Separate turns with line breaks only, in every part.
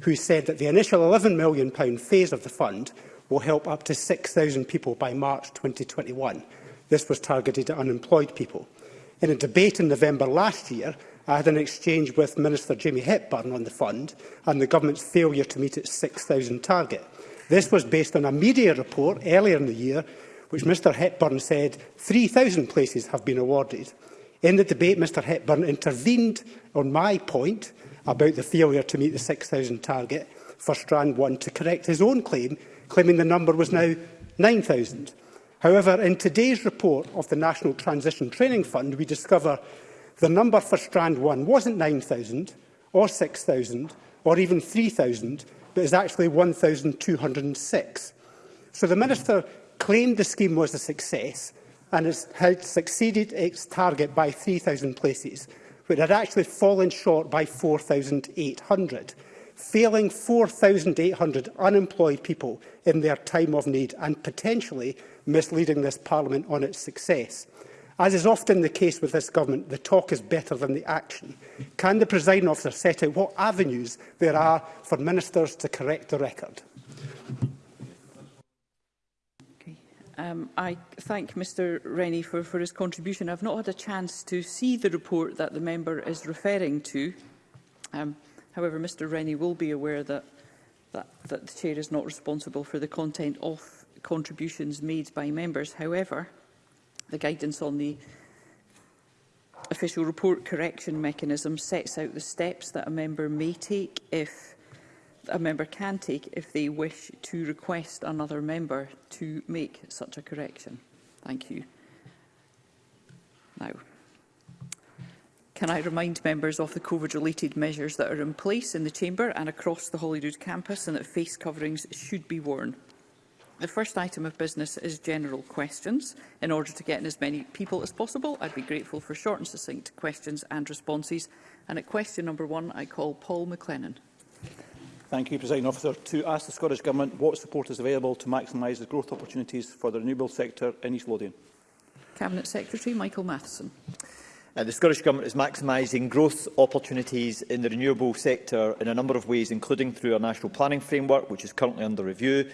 who said that the initial £11 million phase of the fund will help up to 6,000 people by March 2021. This was targeted at unemployed people. In a debate in November last year, I had an exchange with Minister Jamie Hepburn on the fund and the government's failure to meet its 6,000 target. This was based on a media report earlier in the year which Mr Hepburn said 3,000 places have been awarded. In the debate, Mr Hepburn intervened on my point about the failure to meet the 6,000 target for Strand 1 to correct his own claim, claiming the number was now 9,000. However, in today's report of the National Transition Training Fund, we discover the number for Strand 1 wasn't 9,000 or 6,000 or even 3,000, but is actually 1,206. So the Minister claimed the scheme was a success and has had succeeded its target by 3,000 places, but had actually fallen short by 4,800 failing 4,800 unemployed people in their time of need and potentially misleading this Parliament on its success. As is often the case with this government, the talk is better than the action. Can the presiding officer set out what avenues there are for ministers to correct the record?
Um, I thank Mr Rennie for, for his contribution. I've not had a chance to see the report that the member is referring to. Um, However, Mr Rennie will be aware that, that, that the Chair is not responsible for the content of contributions made by members. However, the guidance on the official report correction mechanism sets out the steps that a member may take if a member can take if they wish to request another member to make such a correction. Thank you. Now. Can I remind members of the COVID-related measures that are in place in the Chamber and across the Holyrood campus and that face coverings should be worn? The first item of business is general questions. In order to get in as many people as possible, I'd be grateful for short and succinct questions and responses. And at question number one, I call Paul McLennan.
Thank you, President Officer. To ask the Scottish Government what support is available to maximise the growth opportunities for the renewable sector in East Lothian.
Cabinet Secretary Michael Matheson.
Uh, the Scottish Government is maximising growth opportunities in the renewable sector in a number of ways, including through our national planning framework, which is currently under review,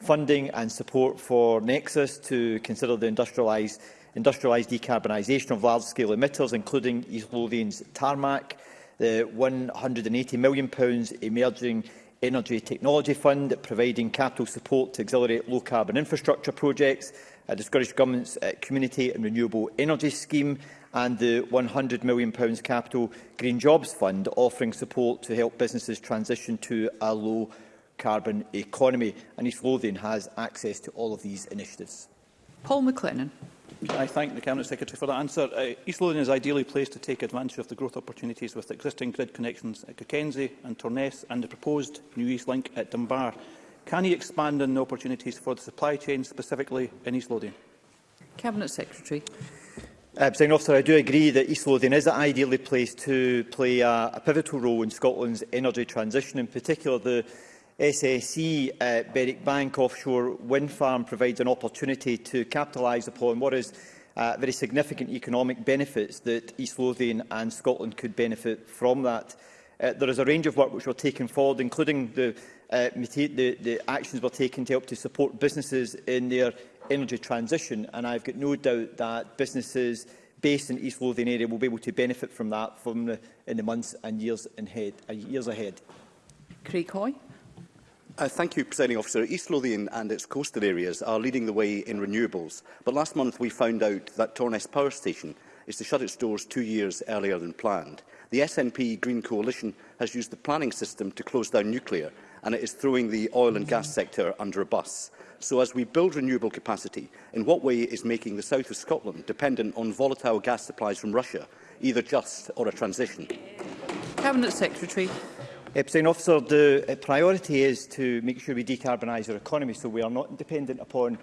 funding and support for Nexus to consider the industrialised industrialised decarbonisation of large-scale emitters, including East Lothian's tarmac, the £180 million Emerging Energy Technology Fund, providing capital support to accelerate low-carbon infrastructure projects, uh, the Scottish Government's uh, Community and Renewable Energy Scheme, and the £100 million capital Green Jobs Fund, offering support to help businesses transition to a low carbon economy. And East Lothian has access to all of these initiatives.
Paul McLennan.
I thank the Cabinet Secretary for that answer. Uh, East Lothian is ideally placed to take advantage of the growth opportunities with existing grid connections at Cockenzie and Torness and the proposed new East Link at Dunbar. Can he expand on the opportunities for the supply chain specifically in East Lothian?
Cabinet Secretary.
Uh, President Officer, I do agree that East Lothian is ideally placed to play a, a pivotal role in Scotland's energy transition. In particular, the SSE uh, eh, Berwick Bank offshore wind farm provides an opportunity to capitalise upon what is uh, very significant economic benefits that East Lothian and Scotland could benefit from that. Uh, there is a range of work which we are taking forward, including the uh, the, the actions were taken to help to support businesses in their energy transition. And I've got no doubt that businesses based in East Lothian area will be able to benefit from that from the, in the months and years, ahead, uh, years ahead.
Craig Hoy.
Uh, thank you, Presiding Officer. East Lothian and its coastal areas are leading the way in renewables, but last month we found out that Torness Power Station is to shut its doors two years earlier than planned. The SNP Green Coalition has used the planning system to close down nuclear, and it is throwing the oil and gas sector under a bus. So as we build renewable capacity, in what way is making the south of Scotland dependent on volatile gas supplies from Russia, either just or a transition?
Cabinet Secretary.
Uh, Officer, the uh, priority is to make sure we decarbonise our economy so we are not dependent upon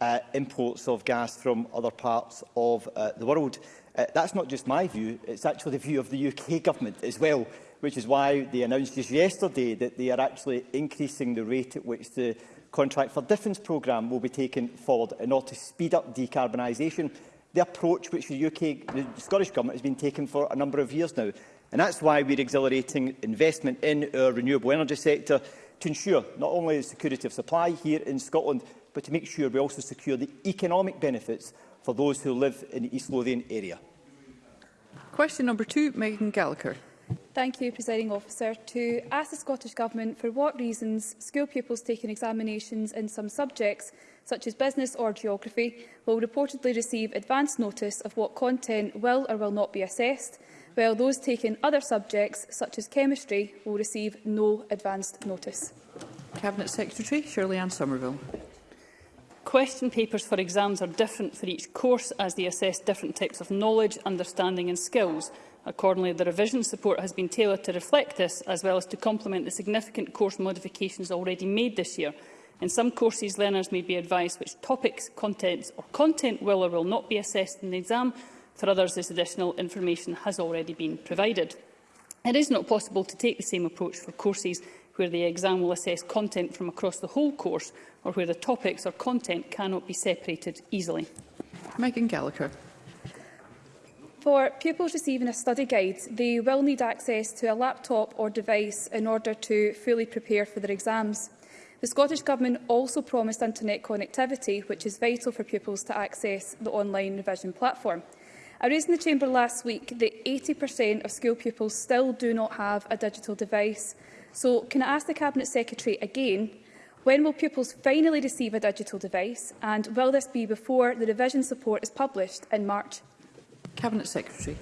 uh, imports of gas from other parts of uh, the world. Uh, that's not just my view, it's actually the view of the UK government as well which is why they announced just yesterday that they are actually increasing the rate at which the Contract for Difference programme will be taken forward in order to speed up decarbonisation, the approach which the UK, the Scottish Government has been taking for a number of years now. And that's why we're accelerating investment in our renewable energy sector to ensure not only the security of supply here in Scotland, but to make sure we also secure the economic benefits for those who live in the East Lothian area.
Question number two, Megan Gallagher.
Thank you, Presiding Officer. To ask the Scottish Government for what reasons school pupils taking examinations in some subjects, such as business or geography, will reportedly receive advance notice of what content will or will not be assessed, while those taking other subjects, such as chemistry, will receive no advanced notice.
Cabinet Secretary Shirley Ann Somerville.
Question papers for exams are different for each course as they assess different types of knowledge, understanding and skills, Accordingly, the revision support has been tailored to reflect this, as well as to complement the significant course modifications already made this year. In some courses, learners may be advised which topics, contents or content will or will not be assessed in the exam. For others, this additional information has already been provided. It is not possible to take the same approach for courses where the exam will assess content from across the whole course or where the topics or content cannot be separated easily.
Megan Gallagher.
For pupils receiving a study guide, they will need access to a laptop or device in order to fully prepare for their exams. The Scottish Government also promised internet connectivity, which is vital for pupils to access the online revision platform. I raised in the Chamber last week that 80% of school pupils still do not have a digital device. So can I ask the Cabinet Secretary again, when will pupils finally receive a digital device and will this be before the revision support is published in March?
Cabinet Secretary.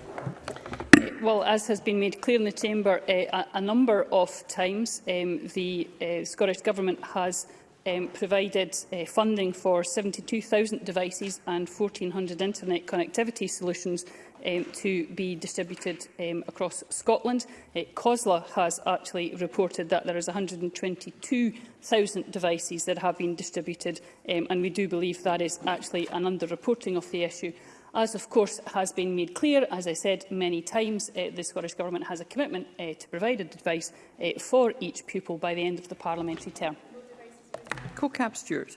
Eh, well, as has been made clear in the Chamber, uh, a, a number of times um, the uh, Scottish Government has um, provided uh, funding for 72,000 devices and 1,400 internet connectivity solutions um, to be distributed um, across Scotland. Uh, COSLA has actually reported that there is 122,000 devices that have been distributed um, and we do believe that is actually an underreporting of the issue. As of course has been made clear, as I said many times, uh, the Scottish Government has a commitment uh, to provide advice uh, for each pupil by the end of the parliamentary term.
co cab Stewart.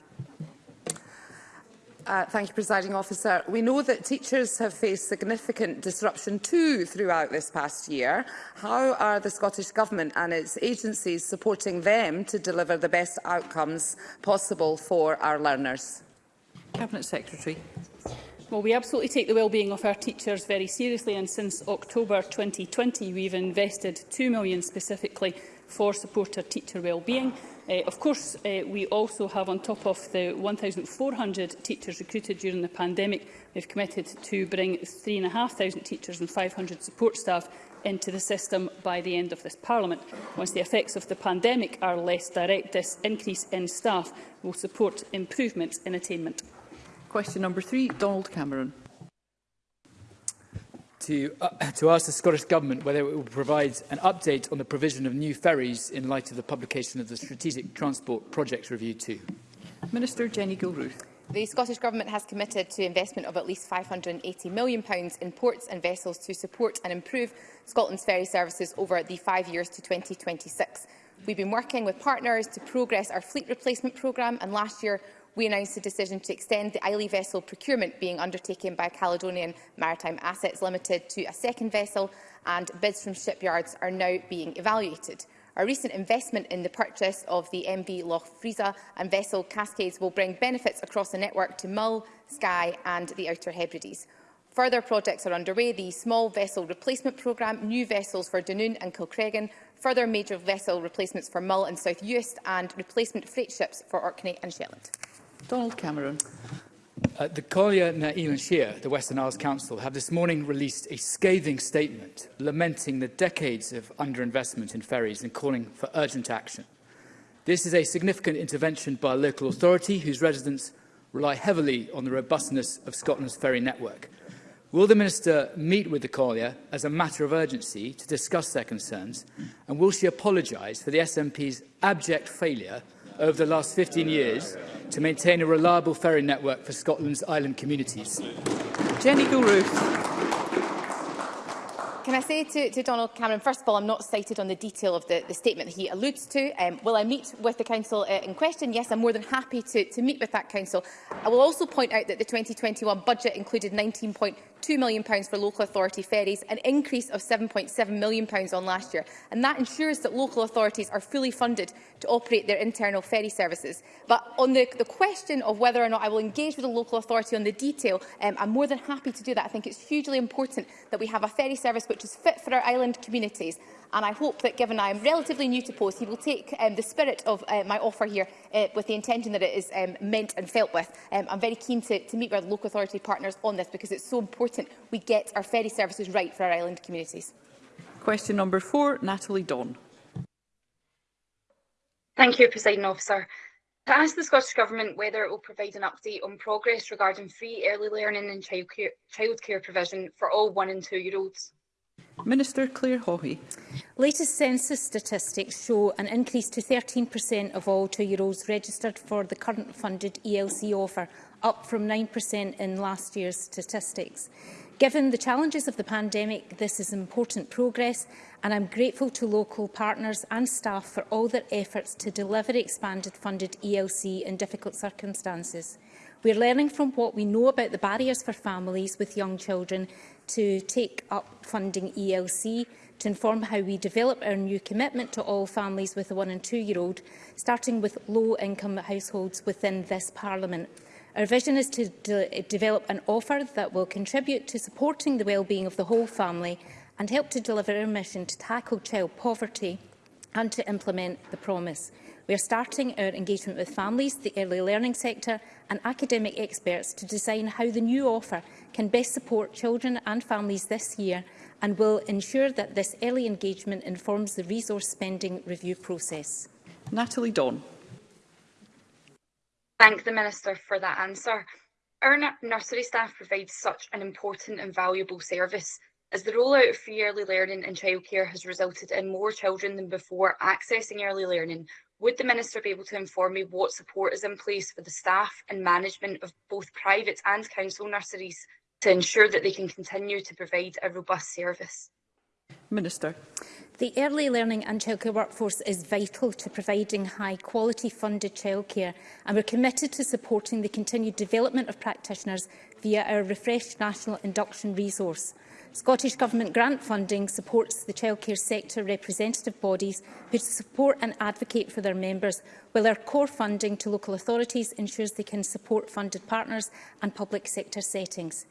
Uh, thank you, Presiding Officer. We know that teachers have faced significant disruption too throughout this past year. How are the Scottish Government and its agencies supporting them to deliver the best outcomes possible for our learners?
Cabinet Secretary.
Well, we absolutely take the well-being of our teachers very seriously and since October 2020 we've invested £2 million specifically for supporter teacher well-being. Uh, of course, uh, we also have, on top of the 1,400 teachers recruited during the pandemic, we've committed to bring 3,500 teachers and 500 support staff into the system by the end of this Parliament. Once the effects of the pandemic are less direct, this increase in staff will support improvements in attainment.
Question number three, Donald Cameron.
To, uh, to ask the Scottish Government whether it will provide an update on the provision of new ferries in light of the publication of the Strategic Transport Projects Review 2.
Minister Jenny Gilruth.
The Scottish Government has committed to investment of at least £580 million in ports and vessels to support and improve Scotland's ferry services over the five years to 2026. We've been working with partners to progress our fleet replacement programme and last year we announced the decision to extend the Islay vessel procurement being undertaken by Caledonian Maritime Assets Limited to a second vessel, and bids from shipyards are now being evaluated. Our recent investment in the purchase of the MV Loch Frieza and vessel Cascades will bring benefits across the network to Mull, Skye and the Outer Hebrides. Further projects are underway, the small vessel replacement programme, new vessels for Dunoon and Kilcregan, further major vessel replacements for Mull and South Uist and replacement freight ships for Orkney and Shetland.
Donald Cameron.
Uh, the Collier na Elan Shire, the Western Isles Council, have this morning released a scathing statement lamenting the decades of underinvestment in ferries and calling for urgent action. This is a significant intervention by a local authority whose residents rely heavily on the robustness of Scotland's ferry network. Will the Minister meet with the Collier as a matter of urgency to discuss their concerns? And will she apologise for the SNP's abject failure over the last 15 years to maintain a reliable ferry network for Scotland's island communities.
Jenny Gilruth.
Can I say to, to Donald Cameron, first of all, I'm not cited on the detail of the, the statement that he alludes to. Um, will I meet with the council uh, in question? Yes, I'm more than happy to, to meet with that council. I will also point out that the 2021 budget included 19. £2 million for local authority ferries, an increase of £7.7 million on last year. And that ensures that local authorities are fully funded to operate their internal ferry services. But on the, the question of whether or not I will engage with the local authority on the detail, um, I'm more than happy to do that. I think it's hugely important that we have a ferry service which is fit for our island communities. And I hope that, given I am relatively new to post, he will take um, the spirit of uh, my offer here uh, with the intention that it is um, meant and felt with. Um, I'm very keen to, to meet with our local authority partners on this because it's so important we get our ferry services right for our island communities.
Question number four, Natalie Dawn.
Thank you, President Officer. To ask the Scottish Government whether it will provide an update on progress regarding free early learning and childcare, care provision for all one and two year olds.
Minister Claire Hawhey.
Latest census statistics show an increase to 13% of all two-year-olds registered for the current funded ELC offer, up from 9% in last year's statistics. Given the challenges of the pandemic, this is important progress and I'm grateful to local partners and staff for all their efforts to deliver expanded funded ELC in difficult circumstances. We're learning from what we know about the barriers for families with young children to take up funding ELC to inform how we develop our new commitment to all families with a one and two year old, starting with low income households within this Parliament. Our vision is to de develop an offer that will contribute to supporting the well-being of the whole family and help to deliver our mission to tackle child poverty and to implement the promise. We are starting our engagement with families, the early learning sector and academic experts to design how the new offer can best support children and families this year and will ensure that this early engagement informs the resource spending review process.
Natalie Don.
Thank the Minister for that answer. Our nursery staff provide such an important and valuable service as the rollout of free early learning and childcare has resulted in more children than before accessing early learning Would the Minister be able to inform me what support is in place for the staff and management of both private and council nurseries to ensure that they can continue to provide a robust service?
Minister.
The early learning and childcare workforce is vital to providing high quality funded childcare and we're committed to supporting the continued development of practitioners via our refreshed national induction resource. Scottish Government grant funding supports the childcare sector representative bodies who support and advocate for their members, while our core funding to local authorities ensures they can support funded partners and public sector settings.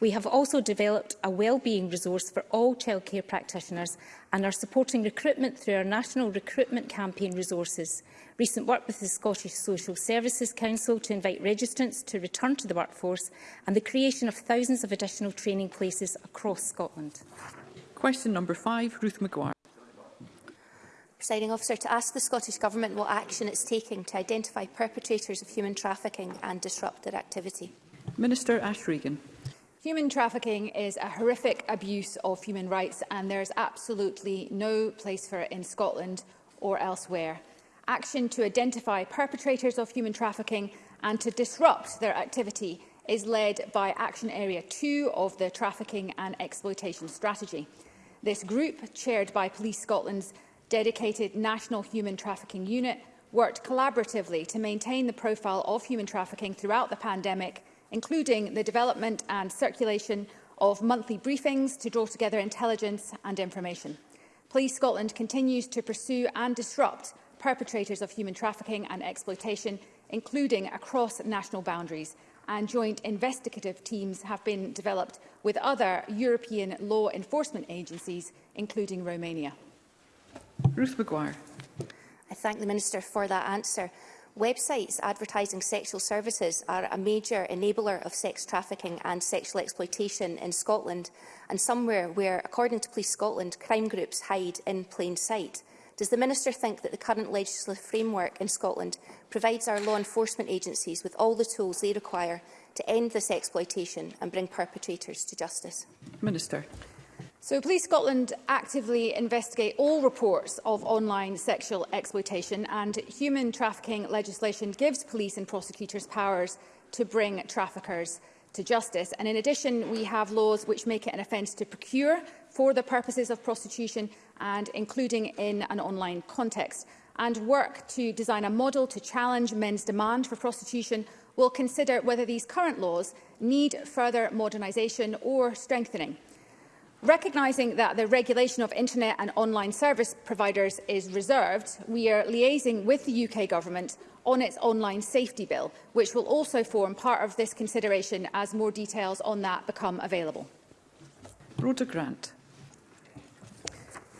We have also developed a wellbeing resource for all childcare practitioners and are supporting recruitment through our national recruitment campaign resources. Recent work with the Scottish Social Services Council to invite registrants to return to the workforce and the creation of thousands of additional training places across Scotland.
Question number five, Ruth McGuire.
Presiding officer, to ask the Scottish Government what action it's taking to identify perpetrators of human trafficking and disrupt their activity.
Minister Ash Regan.
Human trafficking is a horrific abuse of human rights and there's absolutely no place for it in Scotland or elsewhere. Action to identify perpetrators of human trafficking and to disrupt their activity is led by Action Area 2 of the Trafficking and Exploitation Strategy. This group, chaired by Police Scotland's dedicated National Human Trafficking Unit, worked collaboratively to maintain the profile of human trafficking throughout the pandemic including the development and circulation of monthly briefings to draw together intelligence and information. Police Scotland continues to pursue and disrupt perpetrators of human trafficking and exploitation, including across national boundaries, and joint investigative teams have been developed with other European law enforcement agencies, including Romania.
Ruth McGuire.
I thank the Minister for that answer. Websites advertising sexual services are a major enabler of sex trafficking and sexual exploitation in Scotland and somewhere where, according to Police Scotland, crime groups hide in plain sight. Does the Minister think that the current legislative framework in Scotland provides our law enforcement agencies with all the tools they require to end this exploitation and bring perpetrators to justice?
Minister.
So Police Scotland actively investigate all reports of online sexual exploitation and human trafficking legislation gives police and prosecutors powers to bring traffickers to justice. And in addition, we have laws which make it an offence to procure for the purposes of prostitution and including in an online context. And work to design a model to challenge men's demand for prostitution will consider whether these current laws need further modernisation or strengthening. Recognising that the regulation of internet and online service providers is reserved, we are liaising with the UK Government on its online safety bill, which will also form part of this consideration as more details on that become available.
Rhoda Grant.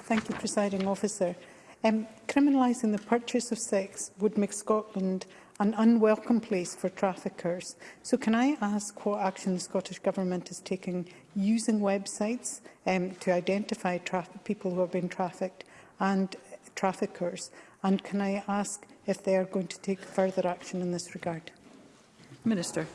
Thank you, Presiding Officer. Um, criminalising the purchase of sex would make Scotland an unwelcome place for traffickers. So can I ask what action the Scottish Government is taking using websites um, to identify people who have been trafficked and traffickers? And can I ask if they are going to take further action in this regard?
Minister.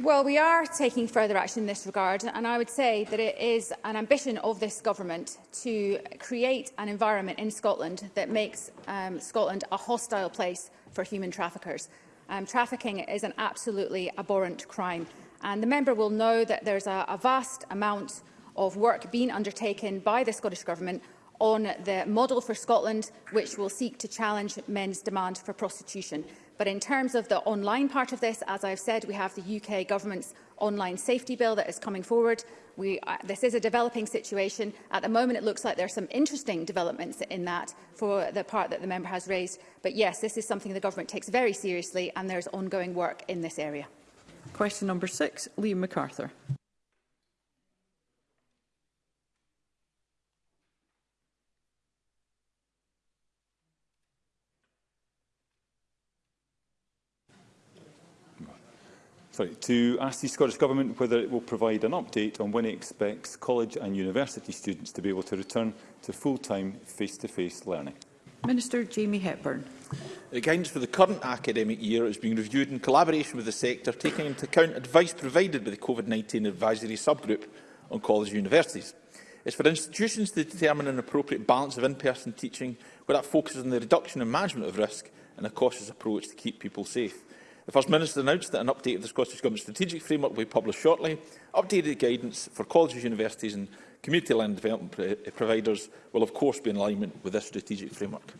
Well, we are taking further action in this regard, and I would say that it is an ambition of this government to create an environment in Scotland that makes um, Scotland a hostile place for human traffickers. Um, trafficking is an absolutely abhorrent crime. And the member will know that there's a, a vast amount of work being undertaken by the Scottish Government on the model for Scotland, which will seek to challenge men's demand for prostitution. But in terms of the online part of this, as I've said, we have the UK government's online safety bill that is coming forward. We, uh, this is a developing situation. At the moment, it looks like there are some interesting developments in that for the part that the member has raised. But yes, this is something the government takes very seriously and there's ongoing work in this area.
Question number six, Liam MacArthur.
sorry, to ask the Scottish Government whether it will provide an update on when it expects college and university students to be able to return to full-time face-to-face learning.
Minister Jamie Hepburn.
The guidance for the current academic year is being reviewed in collaboration with the sector, taking into account advice provided by the COVID-19 Advisory Subgroup on college and universities. It's for institutions to determine an appropriate balance of in-person teaching where that focuses on the reduction and management of risk and a cautious approach to keep people safe. The First Minister announced that an update of the Scottish Government strategic framework will be published shortly. Updated guidance for colleges, universities and community land development pro eh, providers will of course be in alignment with this strategic framework.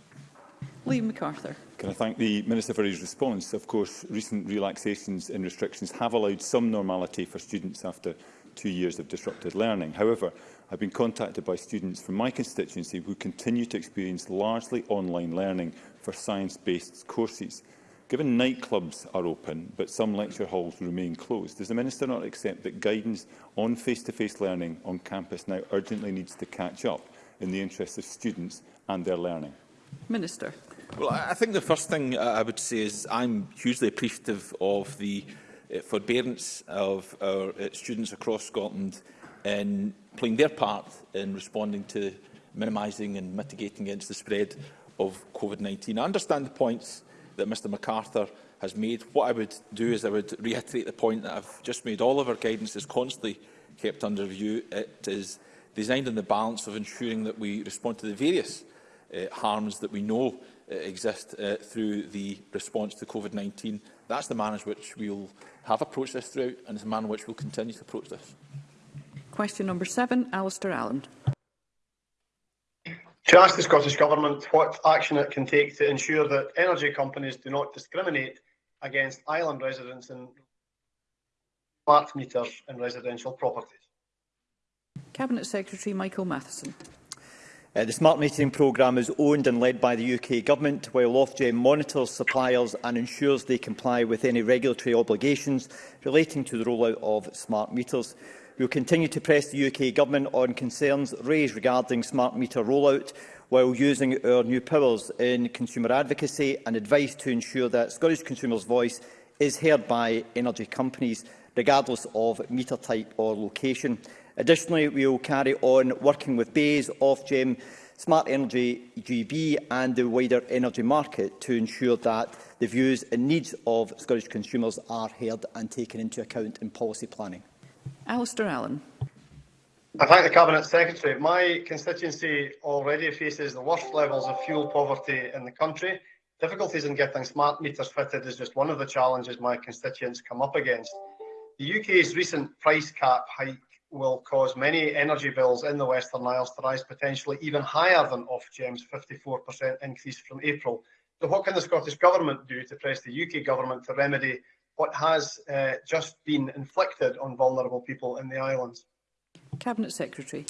Liam MacArthur.
Can I thank the Minister for his response? Of course, recent relaxations in restrictions have allowed some normality for students after two years of disrupted learning. However, I've been contacted by students from my constituency who continue to experience largely online learning for science-based courses. Given nightclubs are open, but some lecture halls remain closed, does the Minister not accept that guidance on face-to-face -face learning on campus now urgently needs to catch up in the interests of students and their learning?
Minister.
Well, I think the first thing I would say is I'm hugely appreciative of the eh, forbearance of our eh, students across Scotland in playing their part in responding to minimising and mitigating against the spread of COVID-19. I understand the points that Mr MacArthur has made. What I would do is I would reiterate the point that I've just made. All of our guidance is constantly kept under review. It is designed on the balance of ensuring that we respond to the various uh, harms that we know uh, exist uh, through the response to COVID-19. That's the manner in which we'll have approached this throughout and it's the manner in which we'll continue to approach this.
Question number seven, Alistair Allen
to ask the Scottish Government what action it can take to ensure that energy companies do not discriminate against island residents in smart meters in residential properties.
Cabinet Secretary Michael Matheson.
Uh, the smart metering programme is owned and led by the UK Government, while Ofgem monitors suppliers and ensures they comply with any regulatory obligations relating to the rollout of smart meters. We will continue to press the UK Government on concerns raised regarding smart meter rollout while using our new powers in consumer advocacy and advice to ensure that Scottish consumers' voice is heard by energy companies, regardless of meter type or location. Additionally, we will carry on working with BAES, Ofgem, Smart Energy GB and the wider energy market to ensure that the views and needs of Scottish consumers are heard and taken into account in policy planning.
Alistair Allen.
I thank the Cabinet Secretary. My constituency already faces the worst levels of fuel poverty in the country. Difficulties in getting smart meters fitted is just one of the challenges my constituents come up against. The UK's recent price cap hike will cause many energy bills in the Western Isles to rise potentially even higher than Ofgem's 54% increase from April. So what can the Scottish Government do to press the UK Government to remedy what has uh, just been inflicted on vulnerable people in the islands.
Cabinet Secretary.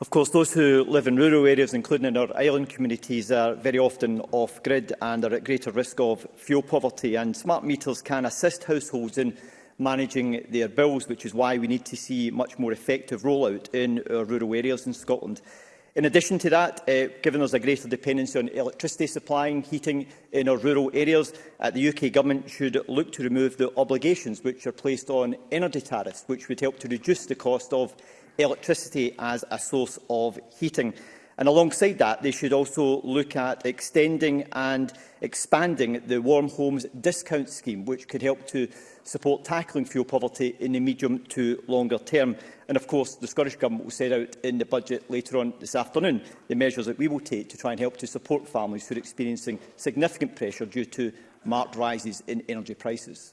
Of course, those who live in rural areas, including in our island communities, are very often off-grid and are at greater risk of fuel poverty. And smart meters can assist households in managing their bills, which is why we need to see much more effective rollout in our rural areas in Scotland. In addition to that, uh, given there's a greater dependency on electricity supplying heating in our rural areas, uh, the UK Government should look to remove the obligations which are placed on energy tariffs, which would help to reduce the cost of electricity as a source of heating. And alongside that, they should also look at extending and expanding the Warm Homes Discount Scheme, which could help to support tackling fuel poverty in the medium to longer term. And of course, the Scottish Government will set out in the budget later on this afternoon the measures that we will take to try and help to support families who are experiencing significant pressure due to marked rises in energy prices.